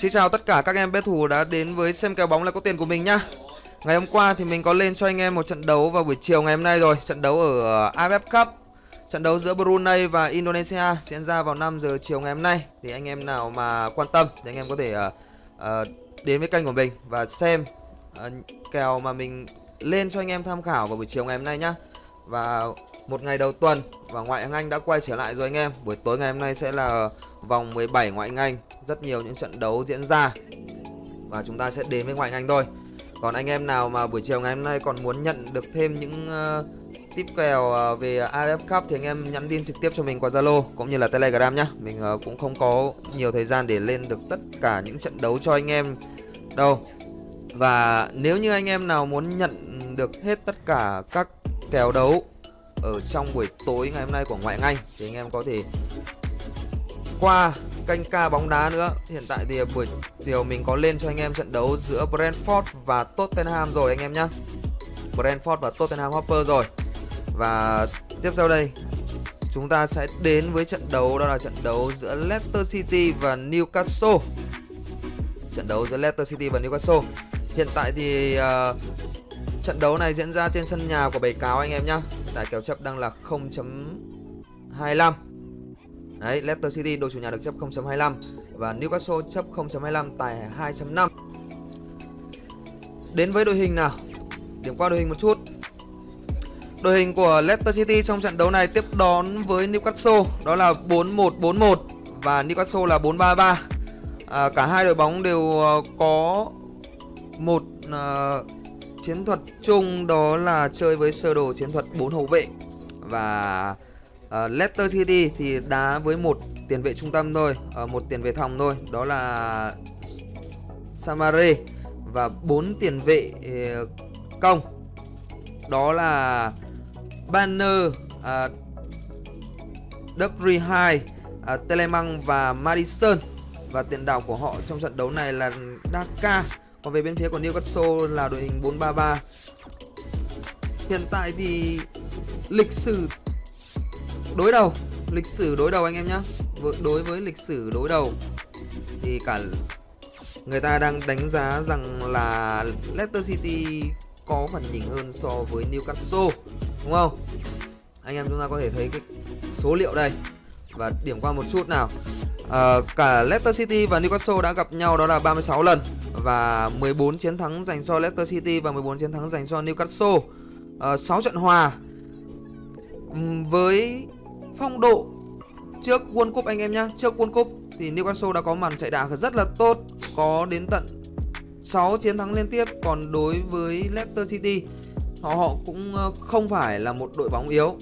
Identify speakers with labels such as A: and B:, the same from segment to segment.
A: Xin chào tất cả các em bet thủ đã đến với xem kèo bóng là có tiền của mình nhá. Ngày hôm qua thì mình có lên cho anh em một trận đấu vào buổi chiều ngày hôm nay rồi, trận đấu ở ờ, AFF Cup. Trận đấu giữa Brunei và Indonesia diễn ra vào 5 giờ chiều ngày hôm nay. Thì anh em nào mà quan tâm thì anh em có thể uh, uh, đến với kênh của mình và xem uh, kèo mà mình lên cho anh em tham khảo vào buổi chiều ngày hôm nay nhá. Và một ngày đầu tuần và ngoại hạng Anh đã quay trở lại rồi anh em. Buổi tối ngày hôm nay sẽ là vòng 17 ngoại hạng Anh, rất nhiều những trận đấu diễn ra. Và chúng ta sẽ đến với ngoại hạng Anh thôi. Còn anh em nào mà buổi chiều ngày hôm nay còn muốn nhận được thêm những ờ, uh, tip kèo uh, ờ, về AFF Cup thì anh em nhắn tin trực tiếp cho mình qua Zalo cũng như là Telegram nhá. Mình uh, cũng không có nhiều thời gian để lên được tất cả những trận đấu cho anh em đâu. Và nếu như anh em nào muốn nhận được hết tất cả các kèo đấu ở trong buổi tối ngày hôm nay của ngoại hạng Anh thì anh em có thể qua kênh ca bóng đá nữa. Hiện tại thì buổi chiều mình có lên cho anh em trận đấu giữa Brentford và Tottenham rồi anh em nhé Brentford và Tottenham Hotspur rồi. Và tiếp sau đây chúng ta sẽ đến với trận đấu đó là trận đấu giữa Leicester City và Newcastle. Trận đấu giữa Leicester City và Newcastle. Hiện tại thì uh, trận đấu này diễn ra trên sân nhà của bầy cáo anh em nhá, tài kèo chấp đang là 0.25 Đấy, Leicester City đội chủ nhà được chấp 0.25 và Newcastle chấp 0.25 tài 2.5. Đến với đội hình nào. Điểm qua đội hình một chút. Đội hình của Leicester City trong trận đấu này tiếp đón với Newcastle đó là 4-1-4-1 và Newcastle là 4-3-3. À, cả hai đội bóng đều ờ, có một uh, chiến thuật chung đó là chơi với sơ đồ chiến thuật 4 hậu vệ và uh, Leicester City thì đá với một tiền vệ trung tâm thôi, uh, một tiền vệ thòng thôi, đó là Samare và bốn tiền vệ uh, công. Đó là Banner, uh, Dubry 2, uh, Telemang và Madison và tiền đạo của họ trong trận đấu này là Daka. Còn về bên phía của Newcastle là đội hình 433. Hiện tại thì lịch sử đối đầu, lịch sử đối đầu anh em nhá. Đối với lịch sử đối đầu thì cả người ta đang đánh giá rằng là Leicester City có phần nhỉnh hơn so với Newcastle, đúng không? Anh em chúng ta có thể thấy cái số liệu đây và điểm qua một chút nào. À, cả Leicester City và Newcastle đã gặp nhau đó là 36 lần và 14 chiến thắng dành cho Leicester City và 14 chiến thắng dành cho Newcastle. Ờ, à, 6 trận hòa với phong độ trước World Cup anh em nhá. Trước World Cup thì Newcastle đã có màn chạy đà rất là tốt Có đến tận 6 chiến thắng liên tiếp. Còn đối với Leicester City Họ họ cũng ờ, không phải là một đội bóng yếu.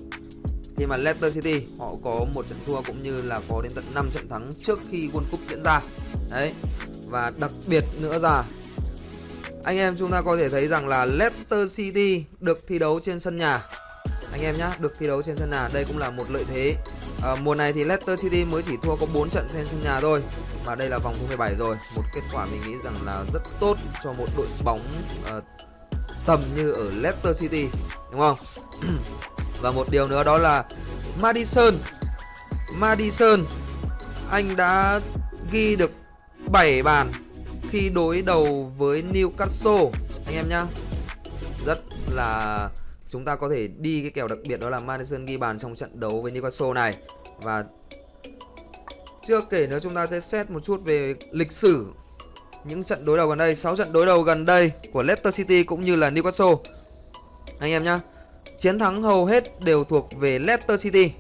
A: Khi mà Leicester City họ có một trận thua cũng như là có đến tận 5 trận thắng trước khi World Cup diễn ra. Đấy Và đặc biệt nữa là Anh em chúng ta có thể thấy rằng là Leicester City được thi đấu trên sân nhà. Anh em nhá được thi đấu trên sân nhà đây cũng là một lợi thế. À, mùa này thì Leicester City mới chỉ thua có 4 trận trên sân nhà thôi và đây là vòng thứ 17 rồi. Một kết quả mình nghĩ rằng là rất tốt cho một đội bóng uh, tầm như ở Leicester City đúng không? và một điều nữa đó là Madison. Madison, anh đã ghi được 7 bàn khi đối đầu với Newcastle. Anh em nhá. Rất là chúng ta có thể đi cái kèo đặc biệt đó là Madison ghi bàn trong trận đấu với Newcastle này. Và chưa kể nữa chúng ta sẽ xét một chút về lịch sử những trận đối đầu gần đây 6 trận đối đầu gần đây của Leicester City cũng như là Newcastle. Anh em nhá chiến thắng hầu hết đều thuộc về Leicester City.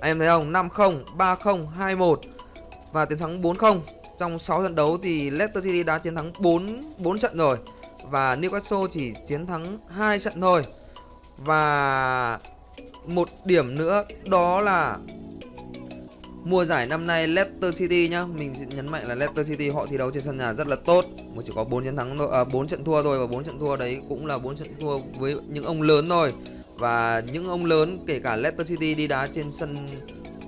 A: Anh em thấy không? 5-0 3-0 2-1 và tiến thắng 4-0 trong 6 trận đấu thì Leicester City đã chiến thắng 4 4 trận rồi và Newcastle chỉ chiến thắng 2 trận thôi. Và một điểm nữa đó là mùa giải năm nay Leicester City nhá, mình nhấn mạnh là Leicester City họ thi đấu trên sân nhà rất là tốt, mà chỉ có 4 chiến thắng thôi, à, 4 trận thua thôi và 4 trận thua đấy cũng là 4 trận thua với những ông lớn thôi. Và những ông lớn kể cả Leicester City đi đá trên sân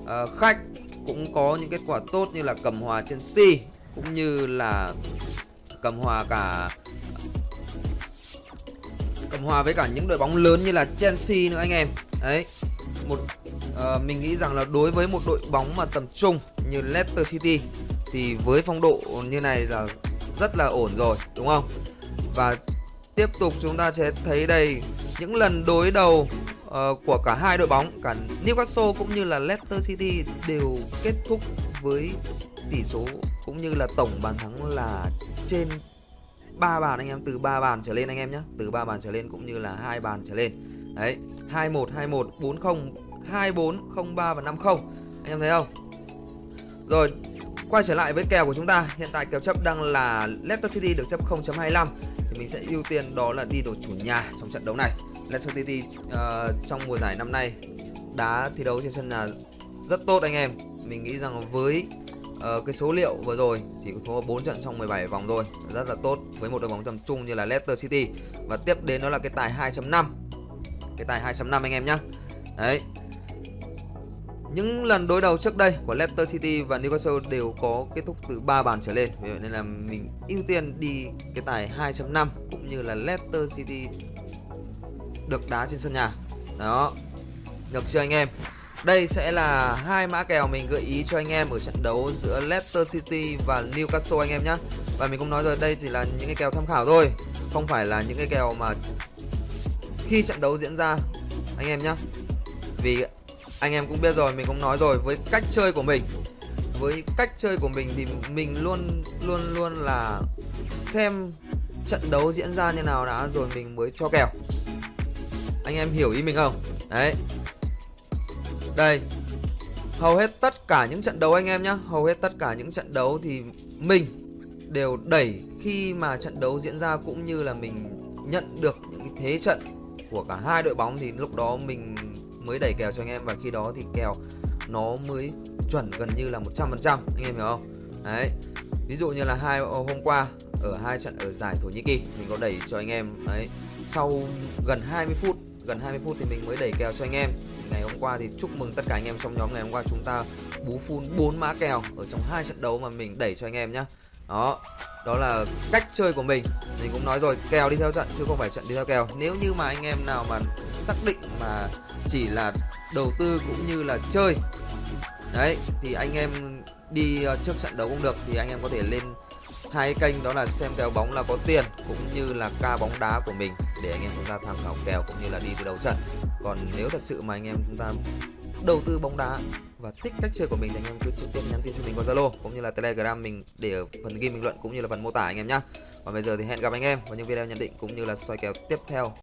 A: uh, khách cũng có những kết quả tốt như là cầm hòa Chelsea cũng như là cầm hòa cả cầm hòa với cả những đội bóng lớn như là Chelsea nữa anh em. Đấy một uh, mình nghĩ rằng là đối với một đội bóng mà tầm trung như Leicester City thì với phong độ như này là rất là ổn rồi đúng không? Và tiếp tục chúng ta sẽ thấy đây những lần đối đầu uh, của cả hai đội bóng cả Newcastle cũng như là Leicester City đều kết thúc với tỷ số cũng như là tổng bàn thắng là trên 3 bàn anh em từ 3 bàn trở lên anh em nhé từ 3 bàn trở lên cũng như là hai bàn trở lên. Đấy 21 21 40 24 03 và 50 anh em thấy không? Rồi quay trở lại với kèo của chúng ta hiện tại kèo chấp đang là Leicester City được chấp 0.25 mình sẽ ưu tiên đó là đi đội chủ nhà trong trận đấu này. Leicester City uh, trong mùa giải năm nay đá thi đấu trên sân nhà rất tốt anh em. Mình nghĩ rằng với uh, cái số liệu vừa rồi chỉ có thua 4 trận trong 17 vòng rồi rất là tốt với một đội bóng tầm trung như là Leicester City. Và tiếp đến đó là cái tài 2.5 cái tài 2.5 anh em nhá. đấy những lần đối đầu trước đây của Leicester City và Newcastle đều có kết thúc từ 3 bàn trở lên. Vì vậy nên là mình ưu tiên đi cái tài 2.5 cũng như là Leicester City được đá trên sân nhà. Đó. Được chưa anh em? Đây sẽ là hai mã kèo mình gợi ý cho anh em ở trận đấu giữa Leicester City và Newcastle anh em nhé và mình cũng nói rồi, đây chỉ là những cái kèo tham khảo thôi, không phải là những cái kèo mà khi trận đấu diễn ra, anh em nhé vì anh em cũng biết rồi, mình cũng nói rồi, với cách chơi của mình. Với cách chơi của mình thì mình luôn luôn luôn là xem trận đấu diễn ra như nào đã, rồi mình mới cho kèo. Anh em hiểu ý mình không? Đấy. Đây. Hầu hết tất cả những trận đấu anh em nhé hầu hết tất cả những trận đấu thì mình đều đẩy khi mà trận đấu diễn ra cũng như là mình nhận được những cái thế trận của cả hai đội bóng thì lúc đó mình mới đẩy kèo cho anh em và khi đó thì kèo nó mới chuẩn gần như là 100% anh em hiểu không? Đấy, ví dụ như là hai hôm qua ở hai trận ở giải Thổ Nhĩ Kỳ, mình có đẩy cho anh em, đấy, sau gần 20 phút, gần 20 phút thì mình mới đẩy kèo cho anh em. Ngày hôm qua thì chúc mừng tất cả anh em trong nhóm ngày hôm qua chúng ta bú full 4 mã kèo ở trong hai trận đấu mà mình đẩy cho anh em nhá đó đó là cách chơi của mình. Mình cũng nói rồi, kèo đi theo trận chứ không phải trận đi theo kèo. Nếu như mà anh em nào mà xác định mà chỉ là đầu tư cũng như là chơi, đấy, thì anh em đi ờ, trước trận đấu cũng được, thì anh em có thể lên hai kênh, đó là xem kèo bóng là có tiền cũng như là ca bóng đá của mình để anh em chúng ta tham khảo kèo cũng như là đi từ đầu trận. Còn nếu thật sự mà anh em chúng ta đầu tư bóng đá và thích cách chơi của mình thì anh em cứ trực tiếp nhắn tin cho mình qua Zalo cũng như là Telegram mình để ở phần ghi bình luận cũng như là phần mô tả anh em nhé. Còn bây giờ thì hẹn gặp anh em vào những video nhận định cũng như là soi kèo tiếp theo.